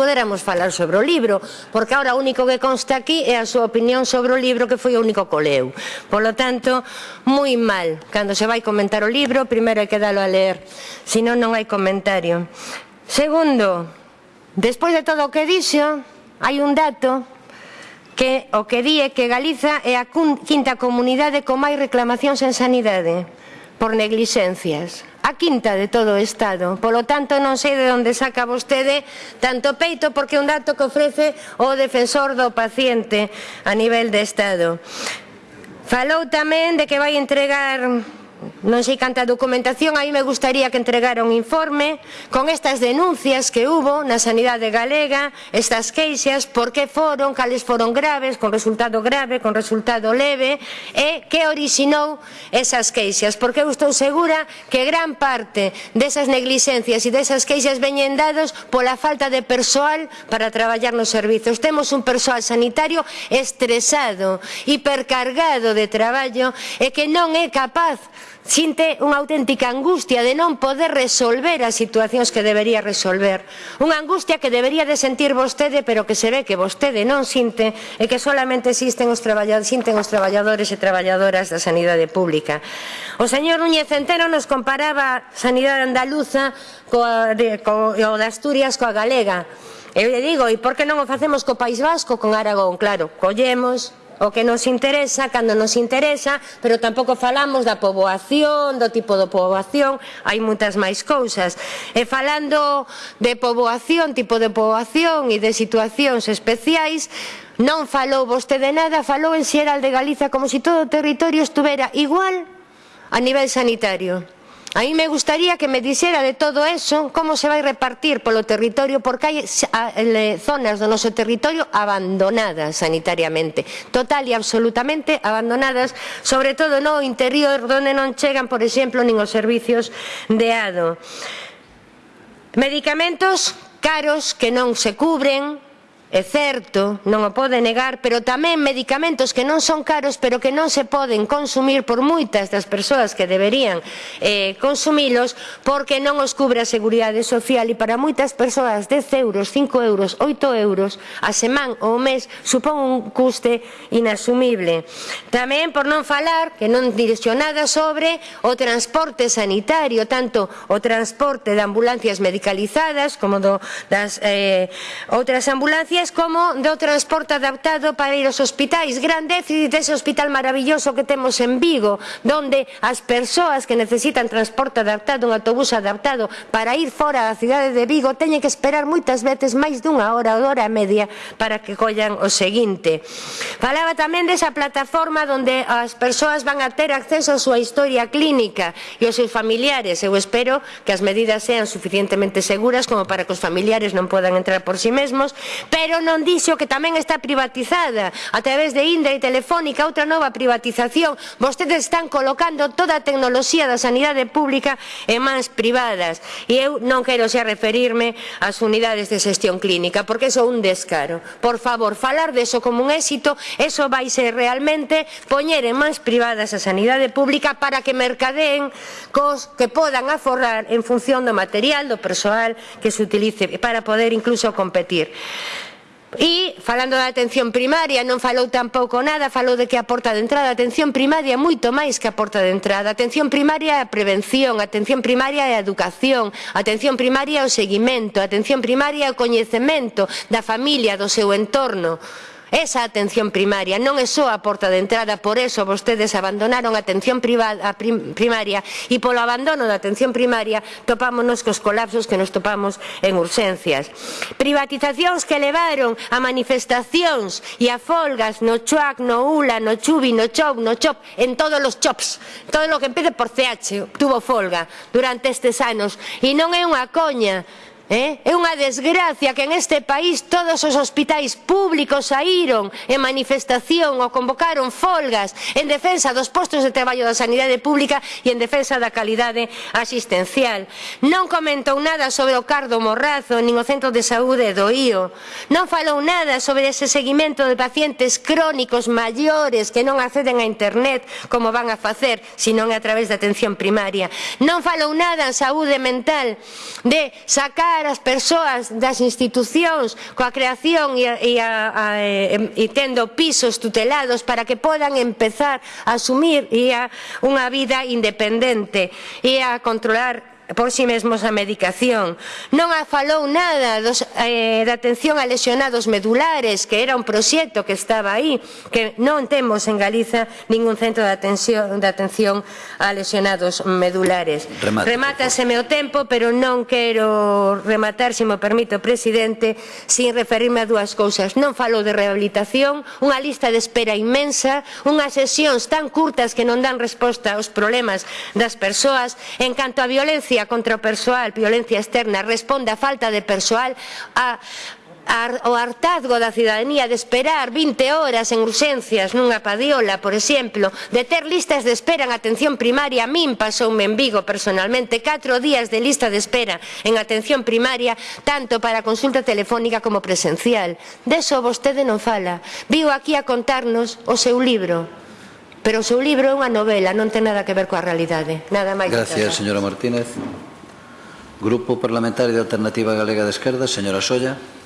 poderamos falar sobre o libro, porque ahora o único que consta aquí é a súa opinión sobre o libro que foi o único que leu. Polo tanto, moi mal. Cando se vai comentar o libro, primeiro hai que dalo a ler, senón non hai comentario. Segundo, despois de todo o que dixo, hai un dato que o que di é que Galiza é a quinta comunidade con máis reclamacións en sanidade por neglixencias a quinta de todo o Estado. Polo tanto, non sei de onde saca vostede tanto peito, porque é un dato que ofrece o defensor do paciente a nivel de Estado. Falou tamén de que vai entregar Non sei canta documentación, aí me gustaría que entregara un informe con estas denuncias que hubo na sanidade galega, estas queixas, por que foron, cales foron graves, con resultado grave, con resultado leve, e que orixinou esas queixas. Porque eu estou segura que gran parte desas negligencias e desas queixas veñen dados pola falta de persoal para traballar nos servizos. Temos un persoal sanitario estresado, hipercargado de traballo e que non é capaz sinte unha auténtica angustia de non poder resolver as situacións que debería resolver. Unha angustia que debería de sentir vostede, pero que se ve que vostede non sinte e que solamente existen os traballadores, sinten os traballadores e traballadoras da sanidade pública. O señor Núñez Centeno nos comparaba a sanidade andaluza coa, de, co, o de Asturias coa galega. Eu lle digo, e por que non o facemos co País Vasco con Aragón? Claro, collemos, o que nos interesa, cando nos interesa, pero tampouco falamos da poboación, do tipo de poboación, hai moitas máis cousas. E falando de poboación, tipo de poboación e de situacións especiais, non falou vostede nada, falou en Xeral de Galiza como se si todo o territorio estuvera igual a nivel sanitario. A mí me gustaría que me dixera de todo eso como se vai repartir polo territorio porque hai zonas do noso territorio abandonadas sanitariamente, total e absolutamente abandonadas, sobre todo no interior donde non chegan, por exemplo, nin os servicios de ADO. Medicamentos caros que non se cubren, É certo, non o pode negar, pero tamén medicamentos que non son caros pero que non se poden consumir por moitas das persoas que deberían eh, consumilos porque non os cubre a Seguridade Social e para moitas persoas 10 euros, 5 euros, 8 euros a semana ou mes supón un custe inasumible. Tamén por non falar que non direxo nada sobre o transporte sanitario, tanto o transporte de ambulancias medicalizadas como do, das eh, outras ambulancias Vedes como do transporte adaptado para ir aos hospitais, gran déficit dese hospital maravilloso que temos en Vigo, donde as persoas que necesitan transporte adaptado, un autobús adaptado para ir fora da cidade de Vigo, teñen que esperar moitas veces máis dunha hora ou hora e media para que collan o seguinte. Falaba tamén desa plataforma onde as persoas van a ter acceso á súa historia clínica e os seus familiares. Eu espero que as medidas sean suficientemente seguras como para que os familiares non podan entrar por si sí mesmos, pero pero non dixo que tamén está privatizada a través de Indra e Telefónica outra nova privatización. Vostedes están colocando toda a tecnoloxía da sanidade pública en mans privadas e eu non quero xa referirme ás unidades de xestión clínica porque iso é un descaro. Por favor, falar deso como un éxito, eso vai ser realmente poñer en mans privadas a sanidade pública para que mercadeen cos que podan aforrar en función do material, do persoal que se utilice para poder incluso competir. E falando da atención primaria non falou tampouco nada, falou de que a porta de entrada, a atención primaria moito máis que a porta de entrada. A atención primaria é a prevención, a atención primaria é a educación, a atención primaria é o seguimento, a atención primaria é o coñecemento da familia, do seu entorno. Esa atención primaria non é só a porta de entrada, por eso vostedes abandonaron a atención privada, prim, primaria e polo abandono da atención primaria topámonos cos colapsos que nos topamos en urxencias. Privatizacións que levaron a manifestacións e a folgas no Chuac, no Ula, no Chubi, no Chop, no Chop, en todos os chops. Todo lo que empece por CH tuvo folga durante estes anos e non é unha coña Eh? É unha desgracia que en este país todos os hospitais públicos saíron en manifestación ou convocaron folgas en defensa dos postos de traballo da sanidade pública e en defensa da calidade asistencial. Non comentou nada sobre o Cardo Morrazo nin o Centro de Saúde do IO. Non falou nada sobre ese seguimento de pacientes crónicos maiores que non acceden a internet como van a facer, senón a través da atención primaria. Non falou nada en saúde mental de sacar implicar as persoas das institucións coa creación e, e, a, a, e, e tendo pisos tutelados para que podan empezar a asumir e a unha vida independente e a controlar por si mesmos a medicación. Non a falou nada dos, eh, da atención a lesionados medulares, que era un proxecto que estaba aí, que non temos en Galiza ningún centro de atención, de atención a lesionados medulares. Remate, Remátaseme o tempo, pero non quero rematar, se me permite o presidente, sin referirme a dúas cousas. Non falou de rehabilitación, unha lista de espera inmensa, unhas sesións tan curtas que non dan resposta aos problemas das persoas. En canto a violencia, violencia contra o persoal, violencia externa, responde a falta de persoal, a, o hartazgo da cidadanía de esperar 20 horas en urxencias nunha padiola, por exemplo, de ter listas de espera en atención primaria, a min pasoume en Vigo personalmente 4 días de lista de espera en atención primaria, tanto para consulta telefónica como presencial. Deso vostede non fala. Viu aquí a contarnos o seu libro. Pero o seu libro é unha novela, non ten nada que ver coa realidade. Nada máis. Gracias, señora Martínez. Grupo Parlamentario de Alternativa Galega de Esquerda, señora Solla.